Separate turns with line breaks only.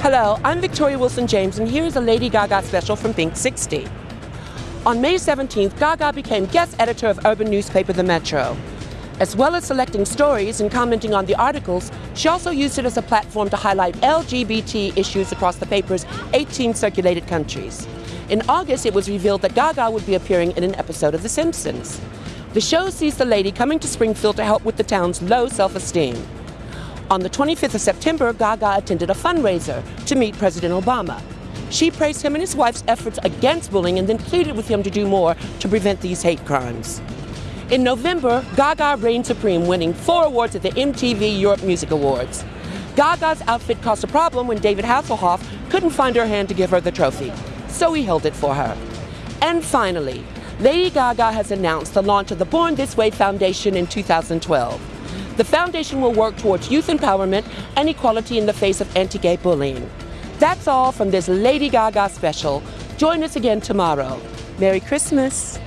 Hello, I'm Victoria Wilson James, and here's a Lady Gaga special from Pink 60. On May 17th, Gaga became guest editor of urban newspaper The Metro. As well as selecting stories and commenting on the articles, she also used it as a platform to highlight LGBT issues across the paper's 18 circulated countries. In August, it was revealed that Gaga would be appearing in an episode of The Simpsons. The show sees the lady coming to Springfield to help with the town's low self-esteem. On the 25th of September, Gaga attended a fundraiser to meet President Obama. She praised him and his wife's efforts against bullying and then pleaded with him to do more to prevent these hate crimes. In November, Gaga reigned supreme, winning four awards at the MTV Europe Music Awards. Gaga's outfit caused a problem when David Hasselhoff couldn't find her hand to give her the trophy, so he held it for her. And finally, Lady Gaga has announced the launch of the Born This Way Foundation in 2012. The foundation will work towards youth empowerment and equality in the face of anti-gay bullying. That's all from this Lady Gaga special. Join us again tomorrow. Merry Christmas.